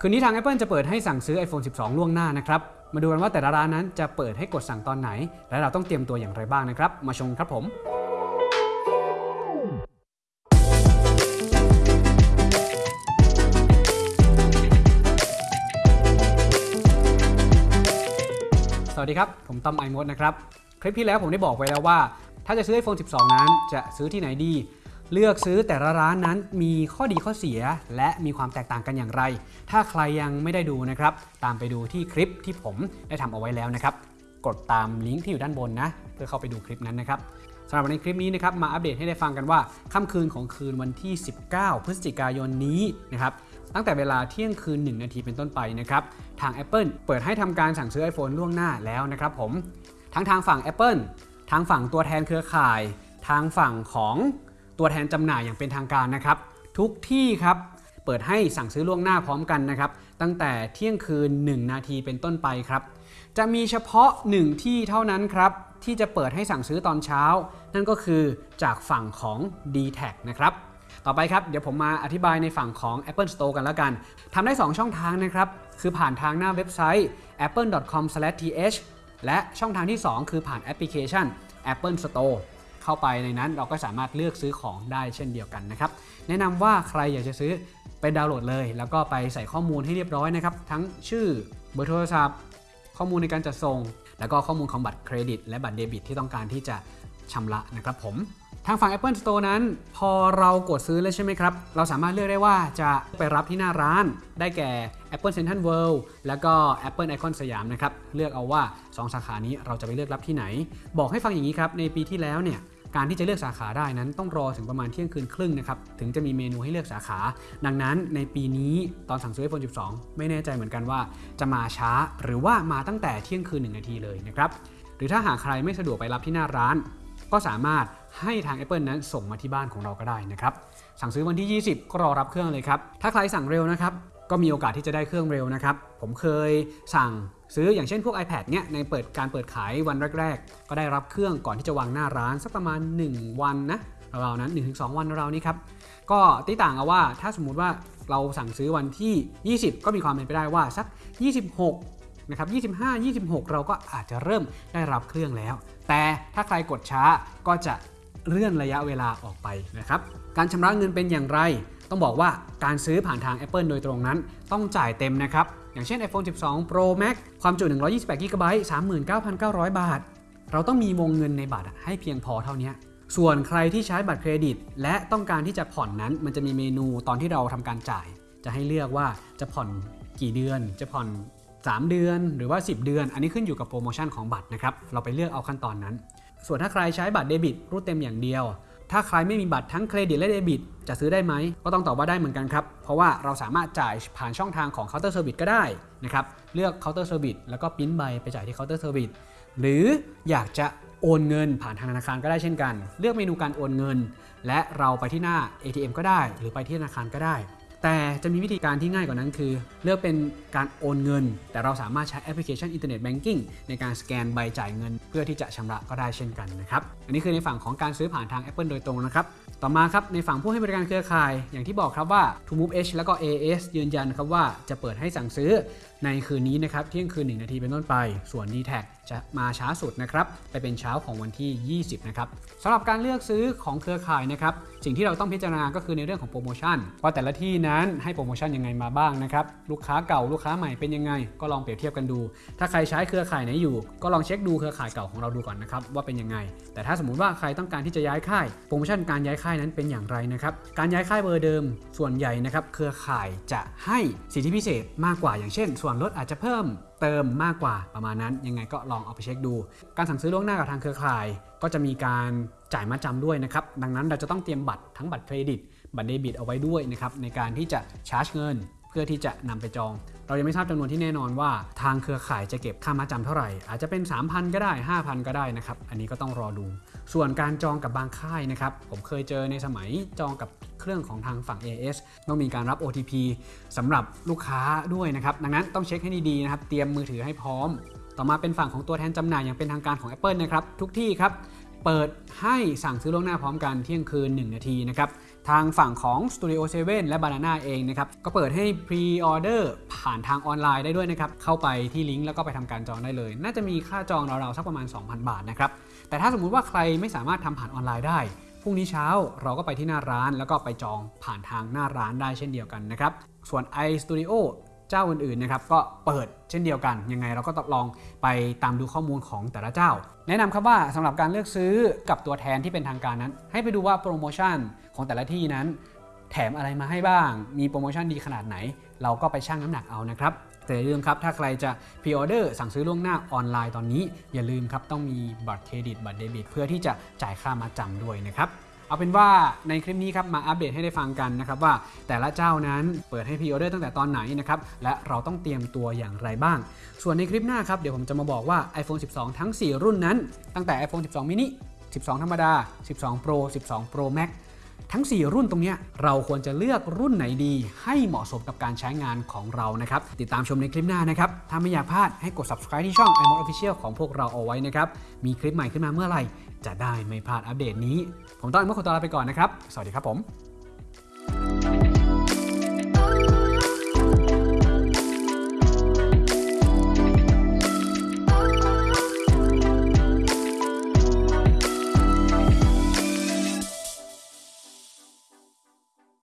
คืนนี้ทาง Apple จะเปิดให้สั่งซื้อ iPhone 12 ล่วงหน้านะครับ มาดูกันว่าแต่ละร้านนั้นจะเปิดให้กดสั่งตอนไหน และเราต้องเตรียมตัวอย่างไรบ้างนะครับ มาชมครับผมสวัสดีครับ ผมต้อมไอมดนะครับ คลิปที่แล้วผมได้บอกไว้แล้วว่า ถ้าจะซื้อ iPhone 12 นั้น จะซื้อที่ไหนดี เลือกซื้อแต่ละร้านนั้นมีข้อดีข้อเสีย และมีความแตกต่างกันอย่างไร ถ้าใครยังไม่ได้ดูนะครับ ตามไปดูที่คลิปที่ผมได้ทำเอาไว้แล้วนะครับ กดตามลิงก์ที่อยู่ด้านบนนะ เพื่อเข้าไปดูคลิปนั้นนะครับสำหรับในคลิปนี้นะครับมาอัปเดตให้ได้ฟังกันว่าค่ำคืนของคืนวันที่ 19 พฤศจิกายนนี้นะครับตั้งแต่เวลาเที่ยงคืน 1 นาทีเป็นต้นไปนะครับทาง Apple เปิดให้ทำการสั่งซื้อ iPhone ล่วงหน้าแล้วนะครับผมทั้งทางฝั่ง Apple ทางฝั่งตัวแทนเครือข่าย ทางฝั่งของ ตัวแทนจำหน่ายอย่างเป็นทางการนะครับ ทุกที่ครับเปิดให้สั่งซื้อล่วงหน้าพร้อมกันนะครับ ตั้งแต่เที่ยงคืน 1 นาทีเป็นต้นไปครับ จะมีเฉพาะ 1 ที่เท่านั้นครับ ที่จะเปิดให้สั่งซื้อตอนเช้า นั่นก็คือจากฝั่งของ d t แทนะครับต่อไปครับ เดี๋ยวผมมาอธิบายในฝั่งของ Apple Store กันแล้วกัน ทำได้ 2 ช่องทางนะครับ คือผ่านทางหน้าเว็บไซต์ apple.com/th และช่องทางที่ 2 คือผ่านแอปพลิเคชัน Apple Store เข้าไปในนั้นเราก็สามารถเลือกซื้อของได้เช่นเดียวกันนะครับ แนะนำว่าใครอยากจะซื้อไปดาวน์โหลดเลย แล้วก็ไปใส่ข้อมูลให้เรียบร้อยนะครับ ทั้งชื่อเบอร์โทรศัพท์ ข้อมูลในการจัดส่ง แล้วก็ข้อมูลของบัตรเครดิต และบัตรเดบิตที่ต้องการที่จะชำระนะครับผมทางฝั่ง Apple Store นั้น พอเรากดซื้อแล้วใช่ไหมครับ เราสามารถเลือกได้ว่าจะไปรับที่หน้าร้าน ได้แก่ Apple Central World แล้วก็ Apple Icon สยามนะครับ เลือกเอาว่า 2 สาขานี้เราจะไปเลือกรับที่ไหน บอกให้ฟังอย่างนี้ครับ ในปีที่แล้วเนี่ย การที่จะเลือกสาขาได้นั้นต้องรอถึงประมาณเที่ยงคืนครึ่งนะครับถึงจะมีเมนูให้เลือกสาขา ดังนั้นในปีนี้ตอนสั่งซื้อ iPhone 12 ไม่แน่ใจเหมือนกันว่าจะมาช้าหรือว่ามาตั้งแต่เที่ยงคืน 1 นาทีเลยนะครับหรือถ้าหากใครไม่สะดวกไปรับที่หน้าร้าน ก็สามารถให้ทาง Apple นั้นส่งมาที่บ้านของเราก็ได้นะครับสั่งซื้อวันที่ 20 ก็รอรับเครื่องเลยครับถ้าใครสั่งเร็วนะครับ ก็มีโอกาสที่จะได้เครื่องเร็วนะครับ ผมเคยสั่งซื้ออย่างเช่นพวก iPad เนี่ยในเปิดการเปิดขายวันแรก ๆ ก็ได้รับเครื่องก่อนที่จะวางหน้าร้านสักประมาณ 1 วันนะเรานั้น 1-2 วันเรานี้ครับ ก็ตีต่างเอาว่าถ้าสมมุติว่าเราสั่งซื้อวันที่ 20 ก็มีความเป็นไปได้ว่าสัก 26นะครับ25 26 เราก็อาจจะเริ่มได้รับเครื่องแล้ว แต่ถ้าใครกดช้าก็จะเลื่อนระยะเวลาออกไปนะครับ การชำระเงินเป็นอย่างไร ต้องบอกว่าการซื้อผ่านทาง Apple โดยตรงนั้น ต้องจ่ายเต็มนะครับ อย่างเช่น iPhone 12 Pro Max ความจุ 128 g b 39,900 บาท เราต้องมีวงเงินในบัตรให้เพียงพอเท่านี้ส่วนใครที่ใช้บัตรเครดิต และต้องการที่จะผ่อนนั้น มันจะมีเมนูตอนที่เราทำการจ่าย จะให้เลือกว่าจะผ่อนกี่เดือน จะผ่อน 3 เดือนหรือว่า 10 เดือน อันนี้ขึ้นอยู่กับโปรโมชั่นของบัตรนะครับ เราไปเลือกเอาขั้นตอนนั้น ส่วนถ้าใครใช้บัตรเดบิตรูดเต็มอย่างเดียว ถ้าใครไม่มีบัตรทั้งเครดิตและเดบิต จะซื้อได้ไหม ก็ต้องตอบว่าได้เหมือนกันครับ เพราะว่าเราสามารถจ่ายผ่านช่องทางของเคาน์เตอร์เซอร์วิสก็ได้นะครับ เลือกเคาน์เตอร์เซอร์วิสแล้วก็พิมพ์ใบไปจ่ายที่เคาน์เตอร์เซอร์วิสหรืออยากจะโอนเงินผ่านทางธนาคารก็ได้เช่นกัน เลือกเมนูการโอนเงิน และเราไปที่หน้า ATM ก็ได้ หรือไปที่ธนาคารก็ได้ แต่จะมีวิธีการที่ง่ายกว่านั้นคือ เลือกเป็นการโอนเงิน แต่เราสามารถใช้แอปพลิเคชันอินเทอร์เน็ตแบงกิ้งในการสแกนใบจ่ายเงิน เพื่อที่จะชำระก็ได้เช่นกันนะครับ อันนี้คือในฝั่งของการซื้อผ่านทาง Apple โดยตรงนะครับ ต่อมาครับในฝั่งผู้ให้บริการเครือข่าย อย่างที่บอกครับว่า TrueMove H แล้วก็ AIS ยืนยันครับว่าจะเปิดให้สั่งซื้อ ในคืนนี้นะครับเที่ยงคืน 1 นาทีเป็นต้นไป ส่วน d t แทจะมาช้าสุดนะครับไปเป็นเช้าของวันที่่ 20 นะครับสำหรับการเลือกซื้อของเครือข่ายนะครับสิ่งที่เราต้องพิจารณาก็คือในเรื่องของโปรโมชั่น ว่าแต่ละที่นั้นให้โปรโมชั่นยังไงมาบ้างนะครับลูกค้าเก่าลูกค้าใหม่เป็นยังไง ก็ลองเปรียบเทียบกันดู ถ้าใครใช้เครือข่ายไหนอยู่ ก็ลองเช็คดูเครือข่ายเก่าของเราดูก่อนนะครับว่าเป็นยังไง แต่ถ้าสมมุติว่าใครต้องการที่จะย้ายค่ายโปรโมชั่นการย้ายค่ายนั้นเป็นอย่างไรนะครับการย้ายค่ายเบอร์เดิม ส่วนใหญ่นะครับเครือข่ายจะให้สิทธิพิเศษมากกว่าอย่างเช่นส่วนวนลดอาจจะเพิ่มเติมมากกว่าประมาณนั้น ยังไงก็ลองเอาไปเช็คดู การสั่งซื้อล่วงหน้ากับทางเครือข่าย ก็จะมีการจ่ายมาจำด้วยนะครับ ดังนั้นเราจะต้องเตรียมบัตรทั้งบัตรเครดิต บัตรเดบิตเอาไว้ด้วยนะครับในการที่จะชาร์จเงิน เพื่อที่จะนำไปจอง เรายังไม่ทราบจำนวนที่แน่นอนว่า ทางเครือข่ายจะเก็บค่ามาจำเท่าไหร่ อาจจะเป็น 3,000 ก็ได้ 5,000 ก็ได้นะครับ อันนี้ก็ต้องรอดู ส่วนการจองกับบางค่ายนะครับ ผมเคยเจอในสมัยจองกับเครื่องของทางฝั่ง AS ต้องมีการรับ OTP สำหรับลูกค้าด้วยนะครับ ดังนั้นต้องเช็คให้ดีๆนะครับ เตรียมมือถือให้พร้อม ต่อมาเป็นฝั่งของตัวแทนจำหน่ายอย่างเป็นทางการของ Apple นะครับ ทุกที่ครับ เปิดให้สั่งซื้อล่วงหน้าพร้อมกันเที่ยงคืน 1 นาทีนะครับ ทางฝั่งของ Studio 7 และ Banana เองนะครับ ก็เปิดให้ pre-order ผ่านทางออนไลน์ได้ด้วยนะครับ เข้าไปที่ลิงก์แล้วก็ไปทำการจองได้เลย น่าจะมีค่าจองราวๆสักประมาณ 2,000 บาทนะครับ แต่ถ้าสมมุติว่าใครไม่สามารถทำผ่านออนไลน์ได้พรุ่งนี้เช้าเราก็ไปที่หน้าร้านแล้วก็ไปจองผ่านทางหน้าร้านได้เช่นเดียวกันนะครับ ส่วน iStudio เจ้าอื่นๆนะครับก็เปิดเช่นเดียวกัน ยังไงเราก็ต้องลองไปตามดูข้อมูลของแต่ละเจ้า แนะนำครับว่าสำหรับการเลือกซื้อกับตัวแทนที่เป็นทางการนั้น ให้ไปดูว่าโปรโมชั่นของแต่ละที่นั้น แถมอะไรมาให้บ้าง มีโปรโมชั่นดีขนาดไหน เราก็ไปชั่งน้ำหนักเอานะครับแต่อย่าลืมครับ ถ้าใครจะพ r ออเดอร์สั่งซื้อล่วงหน้าออนไลน์ตอนนี้ อย่าลืมครับต้องมีบัตรเครดิตบัตรเดบิต เพื่อที่จะจ่ายค่ามาจำด้วยนะครับ เอาเป็นว่าในคลิปนี้ครับมาอัปเดตให้ได้ฟังกันนะครับว่าแต่ละเจ้านั้นเปิดให้พีออเดอร์ตั้งแต่ตอนไหนนะครับและเราต้องเตรียมตัวอย่างไรบ้าง ส่วนในคลิปหน้าครับเดี๋ยวผมจะมาบอกว่า iPhone 12 ทั้ง 4 รุ่นนั้น ตั้งแต่ iPhone 12 mini 12 ธรรมดา 12 Pro 12 Pro Max ทั้ง 4 รุ่นตรงนี้เราควรจะเลือกรุ่นไหนดี ให้เหมาะสมกับการใช้งานของเรานะครับ ติดตามชมในคลิปหน้านะครับ ถ้าไม่อยากพลาดให้กด subscribe ที่ช่อง iMod Official ของพวกเราเอาไว้นะครับ มีคลิปใหม่ขึ้นมาเมื่อไหร่ จะได้ไม่พลาดอัปเดตนี้ ผมต้องมดขอตัวลาไปก่อนนะครับ สวัสดีครับผม